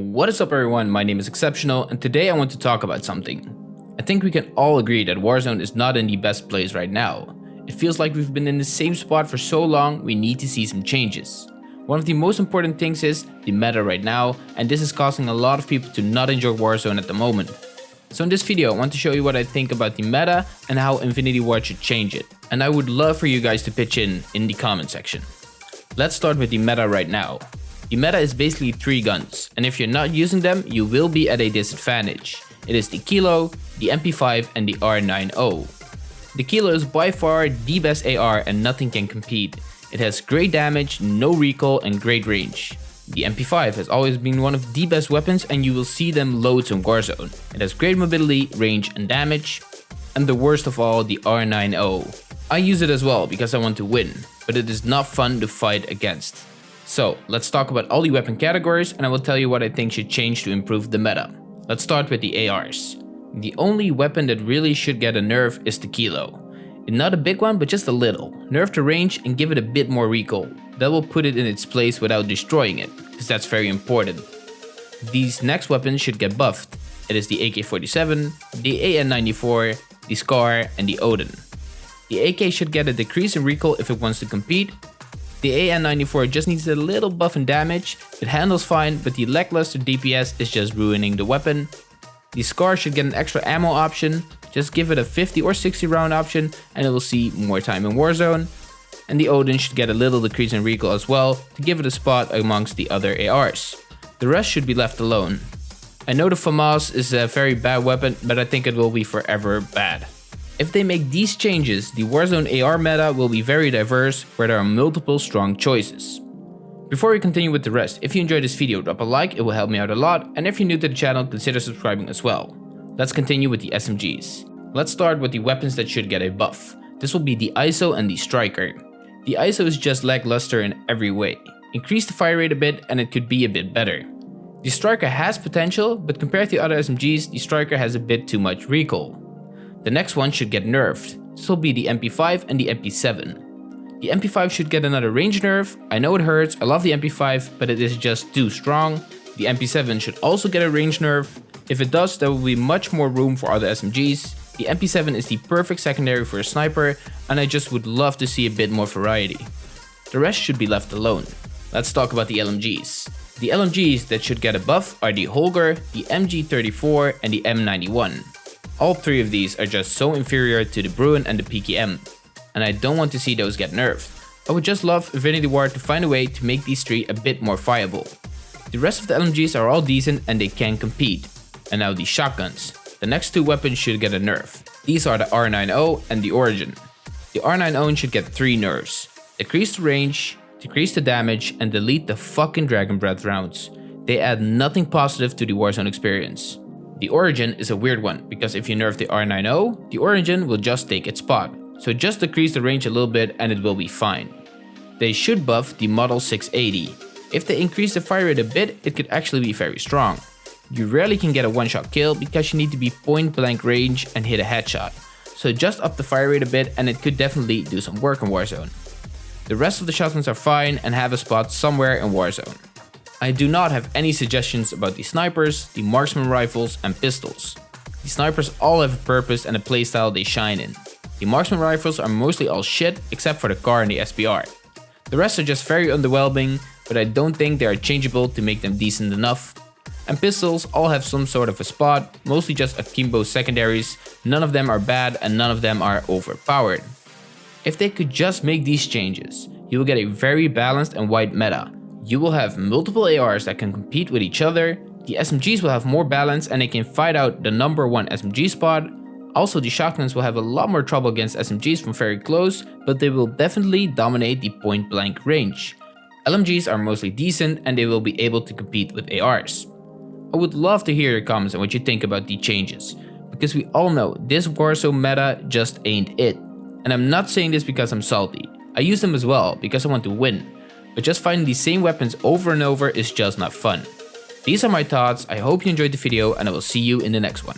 What is up everyone, my name is Exceptional and today I want to talk about something. I think we can all agree that Warzone is not in the best place right now. It feels like we've been in the same spot for so long, we need to see some changes. One of the most important things is the meta right now and this is causing a lot of people to not enjoy Warzone at the moment. So in this video I want to show you what I think about the meta and how Infinity Ward should change it. And I would love for you guys to pitch in in the comment section. Let's start with the meta right now. The meta is basically three guns, and if you're not using them, you will be at a disadvantage. It is the Kilo, the MP5 and the R9O. The Kilo is by far the best AR and nothing can compete. It has great damage, no recoil and great range. The MP5 has always been one of the best weapons and you will see them loads in Warzone. It has great mobility, range and damage. And the worst of all, the R9O. I use it as well because I want to win, but it is not fun to fight against. So let's talk about all the weapon categories and I will tell you what I think should change to improve the meta. Let's start with the ARs. The only weapon that really should get a nerf is the Kilo. Not a big one, but just a little. Nerf the range and give it a bit more recoil. That will put it in its place without destroying it, because that's very important. These next weapons should get buffed. It is the AK-47, the AN-94, the SCAR, and the Odin. The AK should get a decrease in recoil if it wants to compete, the AN-94 just needs a little buff in damage, it handles fine, but the lackluster DPS is just ruining the weapon. The SCAR should get an extra ammo option, just give it a 50 or 60 round option and it will see more time in Warzone. And the Odin should get a little decrease in recoil as well to give it a spot amongst the other ARs. The rest should be left alone. I know the FAMAS is a very bad weapon, but I think it will be forever bad. If they make these changes, the Warzone AR meta will be very diverse where there are multiple strong choices. Before we continue with the rest, if you enjoyed this video drop a like, it will help me out a lot and if you're new to the channel consider subscribing as well. Let's continue with the SMGs. Let's start with the weapons that should get a buff. This will be the ISO and the Striker. The ISO is just lackluster in every way. Increase the fire rate a bit and it could be a bit better. The Striker has potential, but compared to other SMGs, the Striker has a bit too much recoil. The next one should get nerfed. This will be the MP5 and the MP7. The MP5 should get another range nerf. I know it hurts, I love the MP5, but it is just too strong. The MP7 should also get a range nerf. If it does, there will be much more room for other SMGs. The MP7 is the perfect secondary for a sniper, and I just would love to see a bit more variety. The rest should be left alone. Let's talk about the LMGs. The LMGs that should get a buff are the Holger, the MG34 and the M91. All three of these are just so inferior to the Bruen and the PKM, and I don't want to see those get nerfed. I would just love Infinity Ward to find a way to make these three a bit more viable. The rest of the LMGs are all decent and they can compete. And now the shotguns. The next two weapons should get a nerf. These are the R9O and the Origin. The R9O should get 3 nerfs. Decrease the range, decrease the damage, and delete the fucking Dragon Breath rounds. They add nothing positive to the Warzone experience. The Origin is a weird one, because if you nerf the R9O, the Origin will just take its spot. So just decrease the range a little bit and it will be fine. They should buff the Model 680. If they increase the fire rate a bit, it could actually be very strong. You rarely can get a one-shot kill because you need to be point blank range and hit a headshot. So just up the fire rate a bit and it could definitely do some work in Warzone. The rest of the shotguns are fine and have a spot somewhere in Warzone. I do not have any suggestions about the snipers, the marksman rifles and pistols. The snipers all have a purpose and a playstyle they shine in. The marksman rifles are mostly all shit except for the Kar and the SPR. The rest are just very underwhelming, but I don't think they are changeable to make them decent enough. And pistols all have some sort of a spot, mostly just akimbo secondaries, none of them are bad and none of them are overpowered. If they could just make these changes, you will get a very balanced and wide meta, you will have multiple ARs that can compete with each other, the SMGs will have more balance and they can fight out the number one SMG spot. Also the shotguns will have a lot more trouble against SMGs from very close, but they will definitely dominate the point blank range. LMGs are mostly decent and they will be able to compete with ARs. I would love to hear your comments on what you think about the changes, because we all know this Warzone meta just ain't it. And I'm not saying this because I'm salty, I use them as well because I want to win, but just finding the same weapons over and over is just not fun. These are my thoughts, I hope you enjoyed the video and I will see you in the next one.